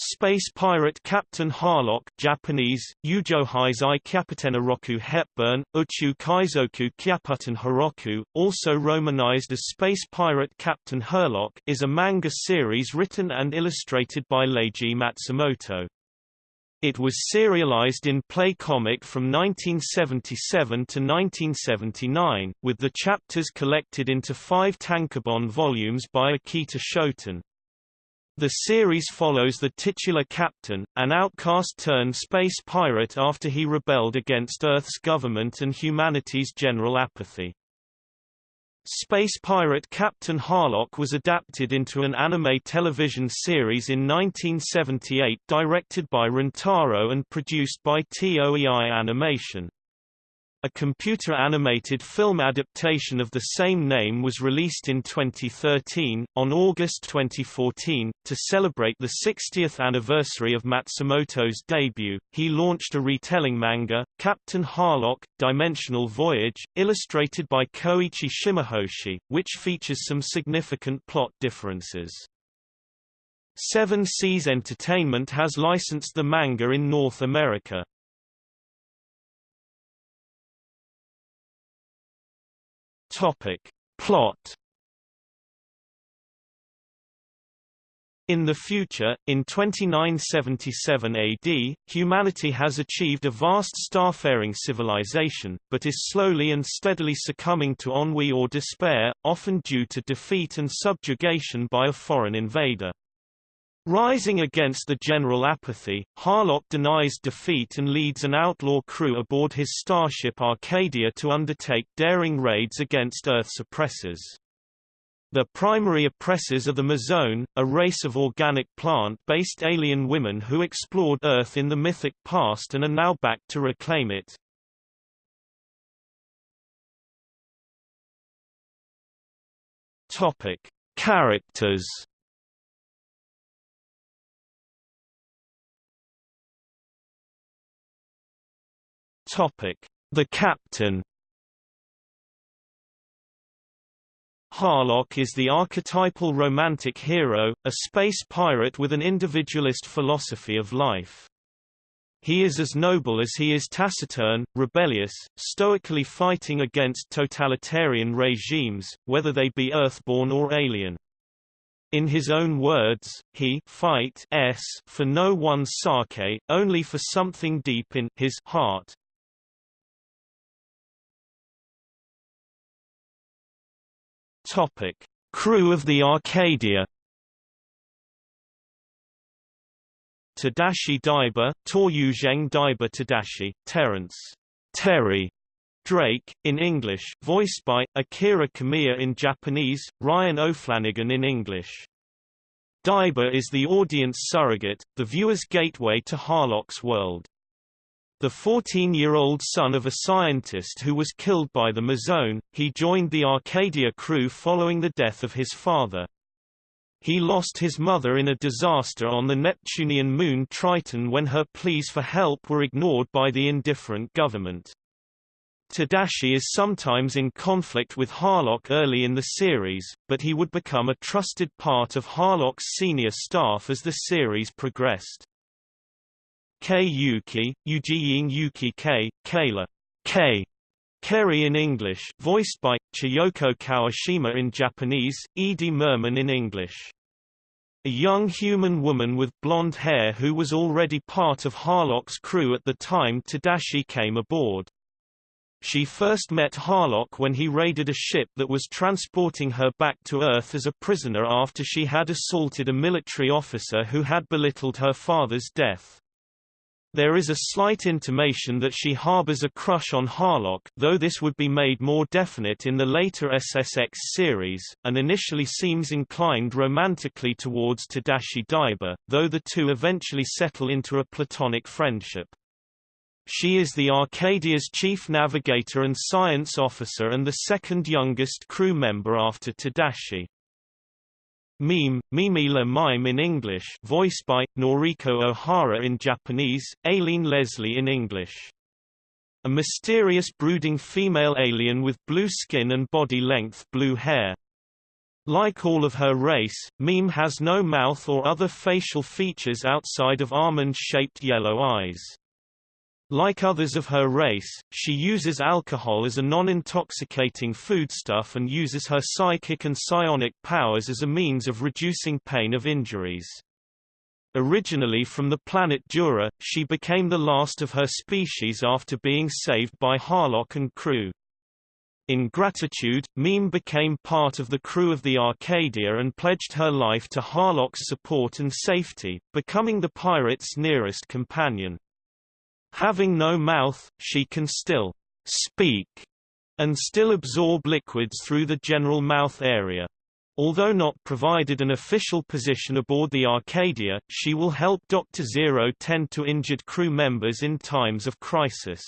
Space Pirate Captain Harlock Japanese, Ujohizai Kyaputena Roku Hepburn, Uchu Kaizoku Kyaputen Hiroku, also romanized as Space Pirate Captain Herlock is a manga series written and illustrated by Leiji Matsumoto. It was serialized in Play Comic from 1977 to 1979, with the chapters collected into five tankobon volumes by Akita Shoten. The series follows the titular captain, an outcast-turned space pirate after he rebelled against Earth's government and humanity's general apathy. Space Pirate Captain Harlock was adapted into an anime television series in 1978 directed by Rintaro and produced by TOEI Animation. A computer-animated film adaptation of the same name was released in 2013. On August 2014, to celebrate the 60th anniversary of Matsumoto's debut, he launched a retelling manga, Captain Harlock: Dimensional Voyage, illustrated by Koichi Shimahoshi, which features some significant plot differences. Seven Seas Entertainment has licensed the manga in North America. Topic. Plot In the future, in 2977 AD, humanity has achieved a vast starfaring civilization, but is slowly and steadily succumbing to ennui or despair, often due to defeat and subjugation by a foreign invader. Rising against the general apathy, Harlock denies defeat and leads an outlaw crew aboard his starship Arcadia to undertake daring raids against Earth's oppressors. The primary oppressors are the Mazone, a race of organic plant-based alien women who explored Earth in the mythic past and are now back to reclaim it. Characters Topic: The Captain. Harlock is the archetypal romantic hero, a space pirate with an individualist philosophy of life. He is as noble as he is taciturn, rebellious, stoically fighting against totalitarian regimes, whether they be earthborn or alien. In his own words, he fight s for no one's sake, only for something deep in his heart. Topic: Crew of the Arcadia. Tadashi Daiba, Toryuzheng Daiba Tadashi, Terence Terry Drake, in English, voiced by, Akira Kamiya in Japanese, Ryan O'Flanagan in English. Daiba is the audience surrogate, the viewer's gateway to Harlock's world. The 14-year-old son of a scientist who was killed by the Mazone, he joined the Arcadia crew following the death of his father. He lost his mother in a disaster on the Neptunian moon Triton when her pleas for help were ignored by the indifferent government. Tadashi is sometimes in conflict with Harlock early in the series, but he would become a trusted part of Harlock's senior staff as the series progressed. Kei Yuki, Yujiyin Yuki K, Kayla K. Kerry in English, voiced by Chiyoko Kawashima in Japanese, Edie Mirman in English. A young human woman with blonde hair who was already part of Harlock's crew at the time Tadashi came aboard. She first met Harlock when he raided a ship that was transporting her back to Earth as a prisoner after she had assaulted a military officer who had belittled her father's death. There is a slight intimation that she harbors a crush on Harlock though this would be made more definite in the later SSX series, and initially seems inclined romantically towards Tadashi Daiba, though the two eventually settle into a platonic friendship. She is the Arcadia's chief navigator and science officer and the second youngest crew member after Tadashi. Meme, Mimi Le Mime in English voiced by, Noriko Ohara in Japanese, Aileen Leslie in English. A mysterious brooding female alien with blue skin and body-length blue hair. Like all of her race, Meme has no mouth or other facial features outside of almond-shaped yellow eyes. Like others of her race, she uses alcohol as a non-intoxicating foodstuff and uses her psychic and psionic powers as a means of reducing pain of injuries. Originally from the planet Dura, she became the last of her species after being saved by Harlock and crew. In gratitude, Meme became part of the crew of the Arcadia and pledged her life to Harlock's support and safety, becoming the pirate's nearest companion. Having no mouth, she can still speak and still absorb liquids through the general mouth area. Although not provided an official position aboard the Arcadia, she will help Dr. Zero tend to injured crew members in times of crisis.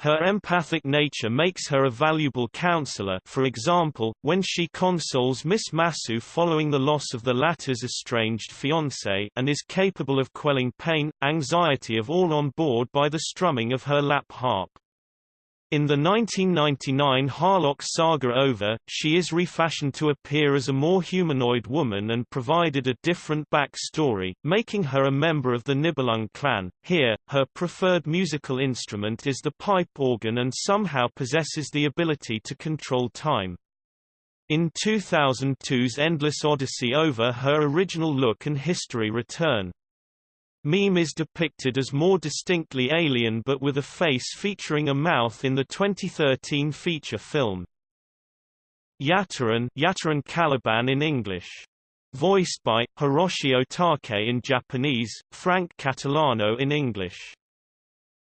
Her empathic nature makes her a valuable counselor for example, when she consoles Miss Masu following the loss of the latter's estranged fiancé and is capable of quelling pain, anxiety of all on board by the strumming of her lap harp. In the 1999 Harlock saga OVA, she is refashioned to appear as a more humanoid woman and provided a different back-story, making her a member of the Nibelung clan. Here, her preferred musical instrument is the pipe organ and somehow possesses the ability to control time. In 2002's Endless Odyssey OVA her original look and history return. Meme is depicted as more distinctly alien but with a face featuring a mouth in the 2013 feature film. Yattaran, Yattaran Caliban in English. Voiced by, Hiroshi Otake in Japanese, Frank Catalano in English.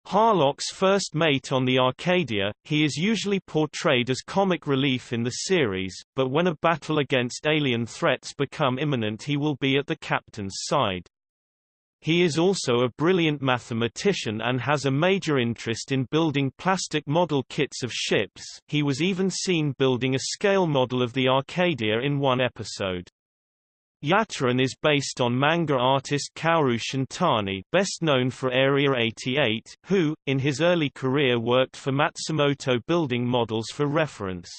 Harlock's first mate on the Arcadia, he is usually portrayed as comic relief in the series, but when a battle against alien threats become imminent he will be at the captain's side. He is also a brilliant mathematician and has a major interest in building plastic model kits of ships he was even seen building a scale model of the Arcadia in one episode. Yattaran is based on manga artist Kaoru Shintani best known for Area 88, who, in his early career worked for Matsumoto building models for reference.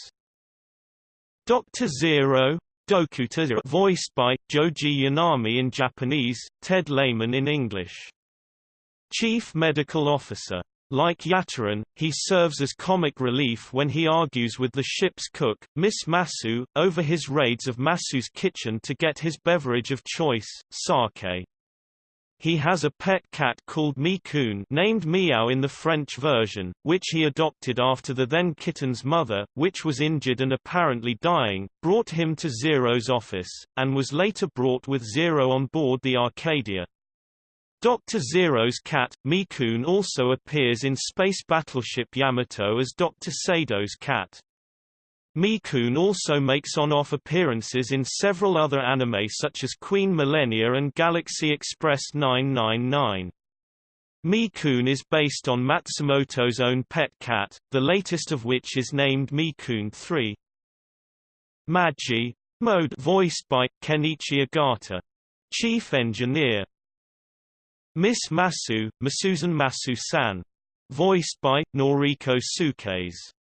Dr. Zero Dokuta voiced by, Joji Yanami in Japanese, Ted Lehman in English. Chief Medical Officer. Like Yattaran, he serves as comic relief when he argues with the ship's cook, Miss Masu, over his raids of Masu's kitchen to get his beverage of choice, sake. He has a pet cat called Mi-kun named Meow in the French version, which he adopted after the then kitten's mother, which was injured and apparently dying, brought him to Zero's office, and was later brought with Zero on board the Arcadia. Dr. Zero's cat, Mi-kun also appears in Space Battleship Yamato as Dr. Sado's cat. Mi-kun also makes on-off appearances in several other anime such as Queen Millennia and Galaxy Express 999. Mi-kun is based on Matsumoto's own pet cat, the latest of which is named Mi-kun 3. Maji mode voiced by Kenichi Ogata. Chief Engineer Miss Masu, Masusan Masu-san. Voiced by, Noriko Tsukase.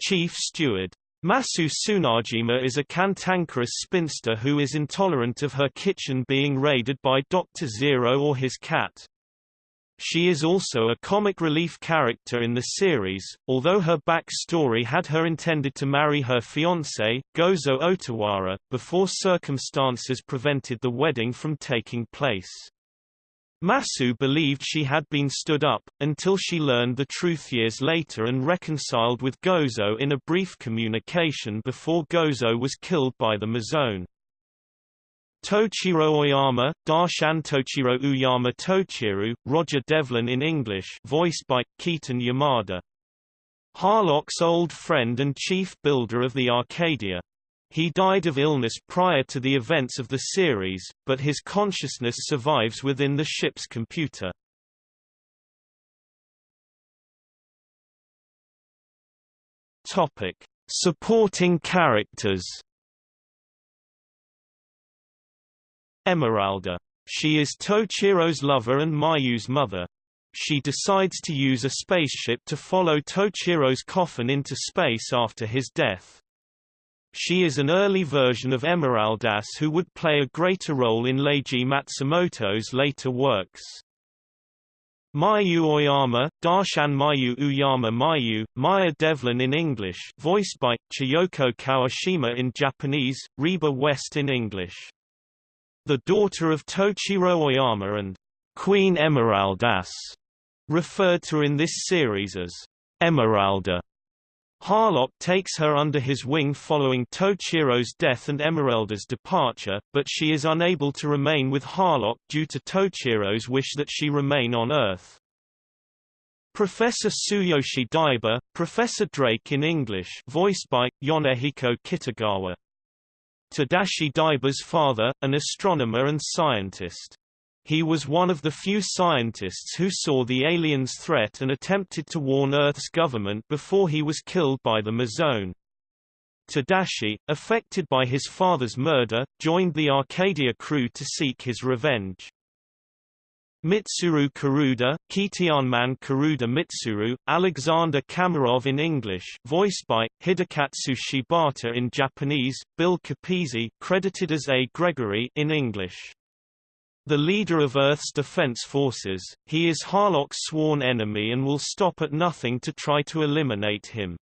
Chief Steward Masu Tsunajima is a cantankerous spinster who is intolerant of her kitchen being raided by Dr. Zero or his cat. She is also a comic relief character in the series, although her backstory had her intended to marry her fiancé, Gozo Otawara, before circumstances prevented the wedding from taking place. Masu believed she had been stood up, until she learned the truth years later and reconciled with Gozo in a brief communication before Gozo was killed by the Mazone. Tochiro Oyama, Darshan Tochiro Uyama Tochiru, Roger Devlin in English voiced by, Keaton Yamada. Harlock's old friend and chief builder of the Arcadia. He died of illness prior to the events of the series, but his consciousness survives within the ship's computer. Topic: Supporting characters. Emeralda. She is Tochiro's lover and Mayu's mother. She decides to use a spaceship to follow Tochiro's coffin into space after his death. She is an early version of Emeraldas who would play a greater role in Leiji Matsumoto's later works. Mayu Oyama, Darshan Mayu Uyama Mayu, Maya Devlin in English voiced by, Chiyoko Kawashima in Japanese, Reba West in English. The daughter of Tochiro Oyama and Queen Emeraldas, referred to in this series as Emeralda. Harlock takes her under his wing following Tochiro's death and Emeralda's departure, but she is unable to remain with Harlock due to Tochiro's wish that she remain on Earth. Professor Tsuyoshi Daiba, Professor Drake in English voiced by, Yonehiko Kitagawa. Tadashi Daiba's father, an astronomer and scientist. He was one of the few scientists who saw the aliens' threat and attempted to warn Earth's government before he was killed by the Mazone. Tadashi, affected by his father's murder, joined the Arcadia crew to seek his revenge. Mitsuru Karuda, Kitianman Karuda Mitsuru, Alexander Kamarov in English voiced by, Hidekatsu Shibata in Japanese, Bill Capizzi credited as A. Gregory in English. The leader of Earth's defense forces, he is Harlock's sworn enemy and will stop at nothing to try to eliminate him.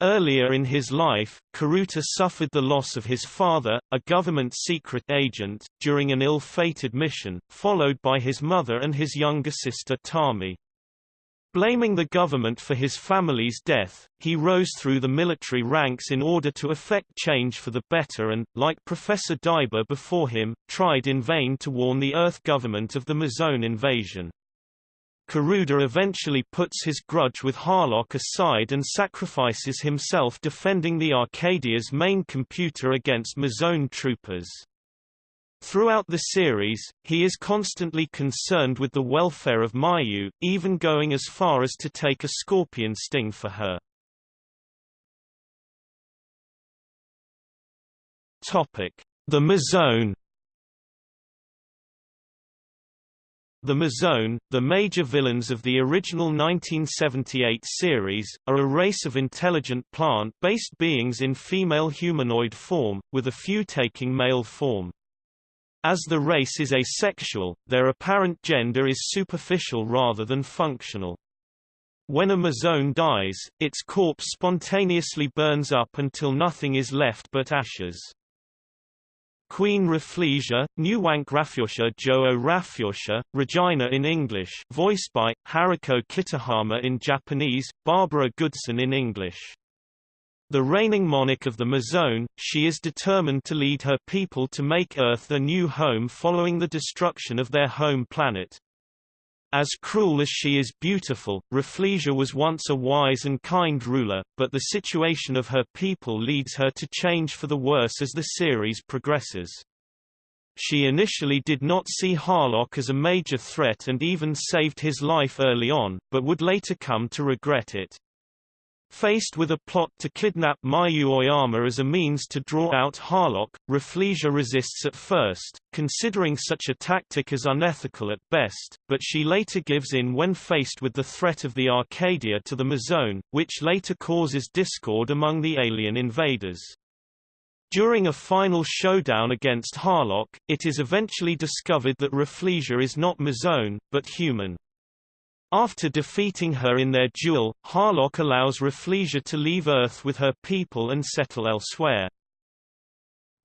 Earlier in his life, Karuta suffered the loss of his father, a government secret agent, during an ill-fated mission, followed by his mother and his younger sister Tami. Blaming the government for his family's death, he rose through the military ranks in order to effect change for the better and, like Professor Daiba before him, tried in vain to warn the Earth government of the Mazone invasion. Karuda eventually puts his grudge with Harlock aside and sacrifices himself defending the Arcadia's main computer against Mazone troopers. Throughout the series, he is constantly concerned with the welfare of Mayu, even going as far as to take a scorpion sting for her. The Mazone The Mazone, the major villains of the original 1978 series, are a race of intelligent plant-based beings in female humanoid form, with a few taking male form. As the race is asexual, their apparent gender is superficial rather than functional. When a Mazone dies, its corpse spontaneously burns up until nothing is left but ashes. Queen Rafflesia, Nuwank Raffyosha Joe Raffyosha, Regina in English voiced by, Haruko Kitahama in Japanese, Barbara Goodson in English. The reigning monarch of the Mazone, she is determined to lead her people to make Earth a new home following the destruction of their home planet. As cruel as she is beautiful, Rafflesia was once a wise and kind ruler, but the situation of her people leads her to change for the worse as the series progresses. She initially did not see Harlock as a major threat and even saved his life early on, but would later come to regret it. Faced with a plot to kidnap Mayu Oyama as a means to draw out Harlock, Rafflesia resists at first, considering such a tactic as unethical at best, but she later gives in when faced with the threat of the Arcadia to the Mazone, which later causes discord among the alien invaders. During a final showdown against Harlock, it is eventually discovered that Rafflesia is not Mazone, but human. After defeating her in their duel, Harlock allows Rafflesia to leave Earth with her people and settle elsewhere.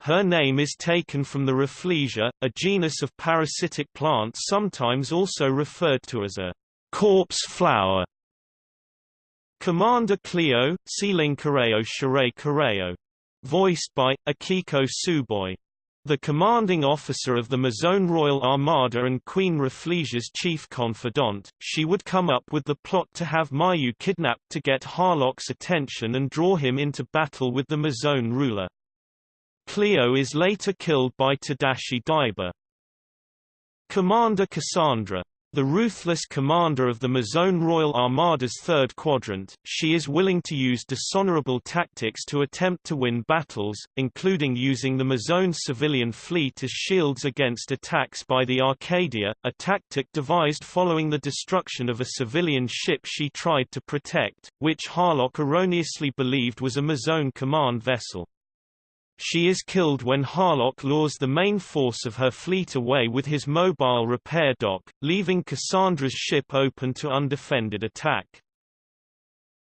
Her name is taken from the Rafflesia, a genus of parasitic plant sometimes also referred to as a corpse flower. Commander Cleo, Sealing Kareo Shirai Kareo. Voiced by, Akiko Tsuboi. The commanding officer of the Mazone Royal Armada and Queen Rafflesia's chief confidant, she would come up with the plot to have Mayu kidnapped to get Harlock's attention and draw him into battle with the Mazone ruler. Cleo is later killed by Tadashi Daiba. Commander Cassandra the ruthless commander of the Mazone Royal Armada's third quadrant, she is willing to use dishonorable tactics to attempt to win battles, including using the Mazone civilian fleet as shields against attacks by the Arcadia, a tactic devised following the destruction of a civilian ship she tried to protect, which Harlock erroneously believed was a Mazone command vessel. She is killed when Harlock lures the main force of her fleet away with his mobile repair dock, leaving Cassandra's ship open to undefended attack.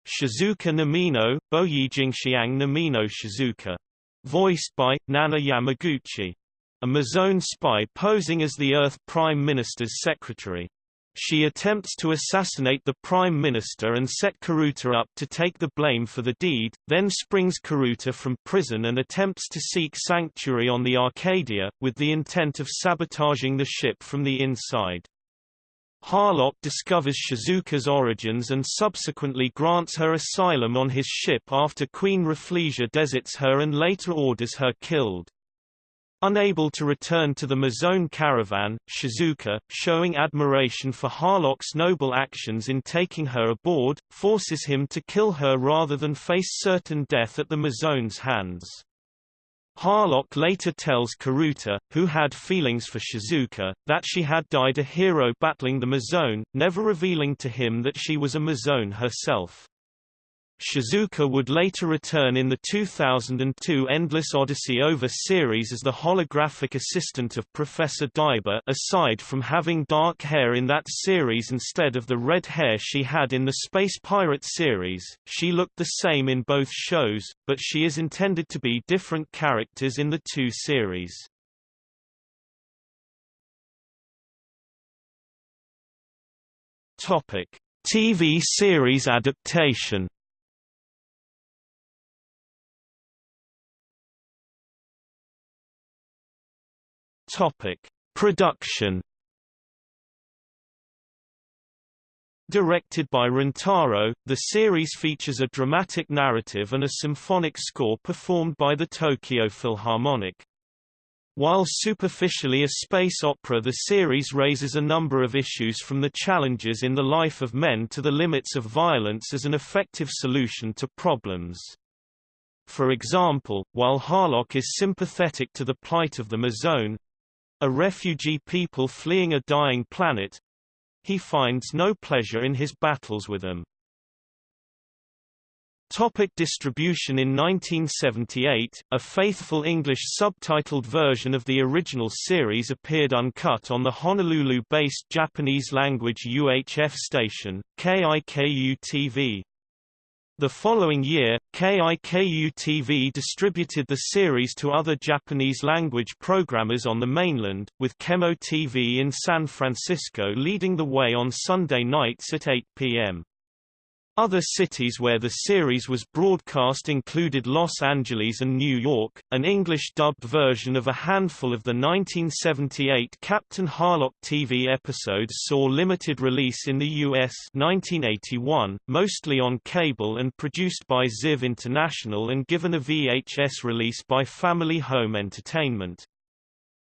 Shizuka Namino, Boyijingxiang Namino Shizuka. Voiced by, Nana Yamaguchi. A Mazone spy posing as the Earth Prime Minister's secretary. She attempts to assassinate the Prime Minister and set Karuta up to take the blame for the deed, then springs Karuta from prison and attempts to seek sanctuary on the Arcadia, with the intent of sabotaging the ship from the inside. Harlock discovers Shizuka's origins and subsequently grants her asylum on his ship after Queen Rafflesia deserts her and later orders her killed. Unable to return to the Mazone caravan, Shizuka, showing admiration for Harlock's noble actions in taking her aboard, forces him to kill her rather than face certain death at the Mazone's hands. Harlock later tells Karuta, who had feelings for Shizuka, that she had died a hero battling the Mazone, never revealing to him that she was a Mazone herself. Shizuka would later return in the 2002 Endless Odyssey OVA series as the holographic assistant of Professor Daiba aside from having dark hair in that series instead of the red hair she had in the Space Pirate series, she looked the same in both shows, but she is intended to be different characters in the two series. TV series adaptation Topic: Production. Directed by Rintaro, the series features a dramatic narrative and a symphonic score performed by the Tokyo Philharmonic. While superficially a space opera the series raises a number of issues from the challenges in the life of men to the limits of violence as an effective solution to problems. For example, while Harlock is sympathetic to the plight of the Mazone, a refugee people fleeing a dying planet, he finds no pleasure in his battles with them. Topic distribution In 1978, a faithful English subtitled version of the original series appeared uncut on the Honolulu-based Japanese-language UHF station, KIKU-TV. The following year, KIKU-TV distributed the series to other Japanese-language programmers on the mainland, with Kemo TV in San Francisco leading the way on Sunday nights at 8 p.m. Other cities where the series was broadcast included Los Angeles and New York. An English dubbed version of a handful of the 1978 Captain Harlock TV episodes saw limited release in the US 1981, mostly on cable and produced by Ziv International and given a VHS release by Family Home Entertainment.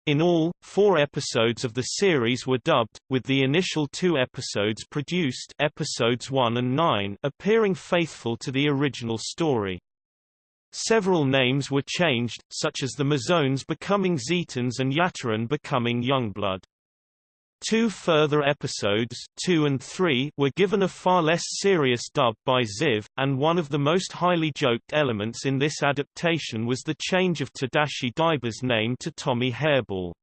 In all, four episodes of the series were dubbed, with the initial two episodes produced episodes 1 and 9 appearing faithful to the original story. Several names were changed, such as the Mazones becoming Zetans and Yattaran becoming Youngblood. Two further episodes two and three were given a far less serious dub by Ziv, and one of the most highly joked elements in this adaptation was the change of Tadashi Daiba's name to Tommy Hairball.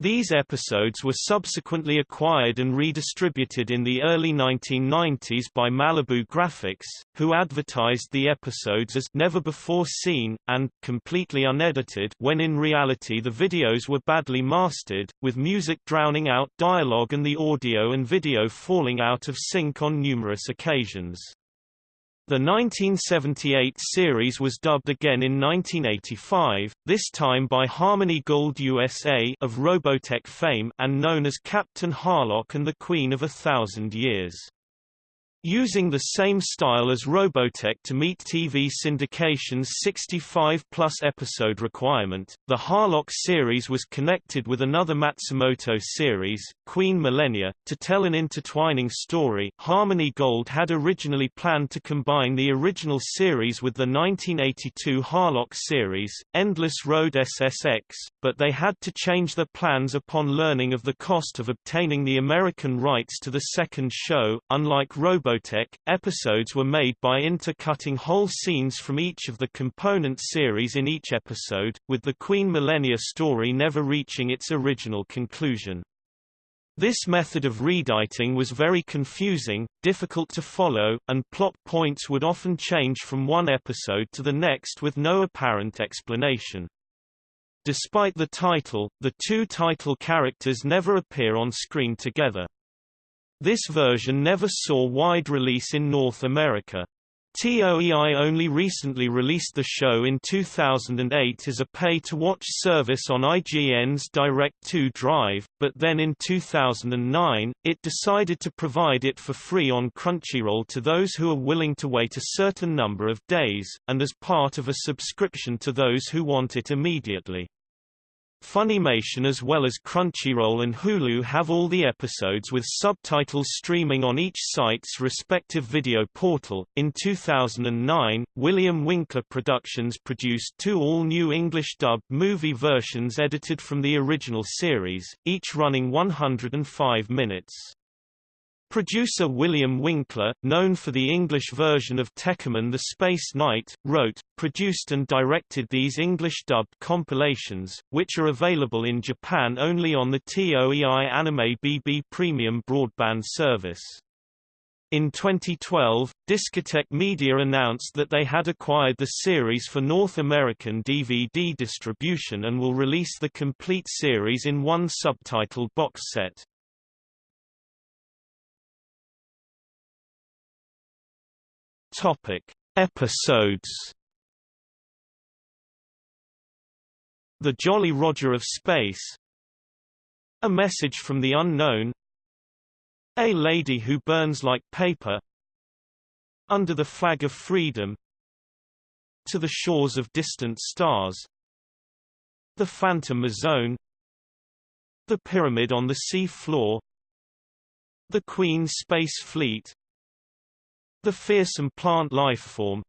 These episodes were subsequently acquired and redistributed in the early 1990s by Malibu Graphics, who advertised the episodes as never before seen, and completely unedited when in reality the videos were badly mastered, with music drowning out dialogue and the audio and video falling out of sync on numerous occasions. The 1978 series was dubbed again in 1985, this time by Harmony Gold USA of Robotech fame and known as Captain Harlock and the Queen of a Thousand Years. Using the same style as Robotech to meet TV syndication's 65-plus episode requirement, the Harlock series was connected with another Matsumoto series, Queen Millennia, to tell an intertwining story. Harmony Gold had originally planned to combine the original series with the 1982 Harlock series, Endless Road SSX, but they had to change their plans upon learning of the cost of obtaining the American rights to the second show. Unlike Robotech Robotech, episodes were made by intercutting whole scenes from each of the component series in each episode, with the Queen Millennia story never reaching its original conclusion. This method of rediting was very confusing, difficult to follow, and plot points would often change from one episode to the next with no apparent explanation. Despite the title, the two title characters never appear on screen together. This version never saw wide release in North America. TOEI only recently released the show in 2008 as a pay-to-watch service on IGN's Direct2Drive, but then in 2009, it decided to provide it for free on Crunchyroll to those who are willing to wait a certain number of days, and as part of a subscription to those who want it immediately. Funimation as well as Crunchyroll and Hulu have all the episodes with subtitles streaming on each site's respective video portal. In 2009, William Winkler Productions produced two all-new English dubbed movie versions edited from the original series, each running 105 minutes. Producer William Winkler, known for the English version of Tekkaman the Space Knight, wrote, produced and directed these English-dubbed compilations, which are available in Japan only on the TOEI Anime BB Premium broadband service. In 2012, Discotek Media announced that they had acquired the series for North American DVD distribution and will release the complete series in one subtitled box set. Topic: Episodes. The Jolly Roger of Space. A Message from the Unknown. A Lady Who Burns Like Paper. Under the Flag of Freedom. To the Shores of Distant Stars. The Phantom Zone. The Pyramid on the Sea Floor. The Queen Space Fleet the fearsome plant life form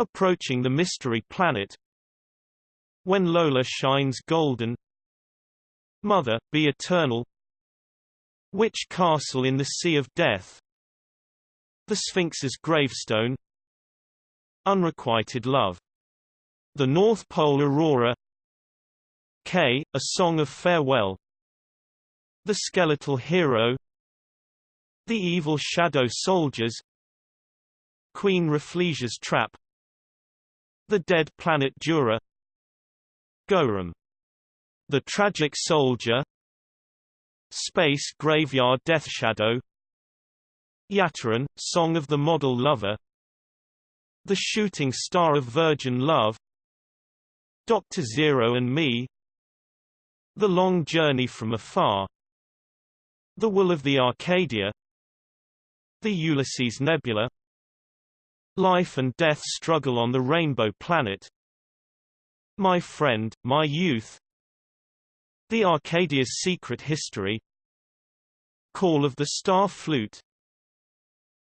Approaching the Mystery Planet. When Lola Shines Golden Mother, Be Eternal. Witch Castle in the Sea of Death The Sphinx's Gravestone. Unrequited Love The North Pole Aurora. K, A Song of Farewell. The Skeletal Hero the Evil Shadow Soldiers Queen Rafflesia's Trap The Dead Planet Dura Gorum The Tragic Soldier Space Graveyard Death Shadow Yattaran, Song of the Model Lover The Shooting Star of Virgin Love Dr. Zero and Me The Long Journey from Afar The Will of the Arcadia the Ulysses Nebula. Life and Death Struggle on the Rainbow Planet. My Friend, My Youth. The Arcadia's Secret History. Call of the Star Flute.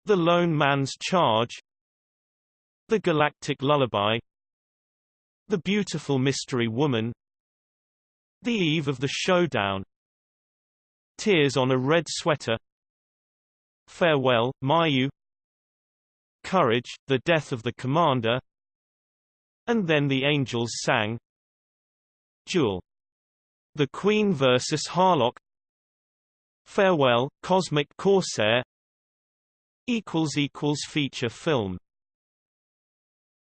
The Lone Man's Charge. The Galactic Lullaby. The Beautiful Mystery Woman. The Eve of the Showdown. Tears on a Red Sweater Farewell, Mayu. Courage, the death of the commander. And then the angels sang. Jewel. The Queen versus Harlock. Farewell, Cosmic Corsair. Feature film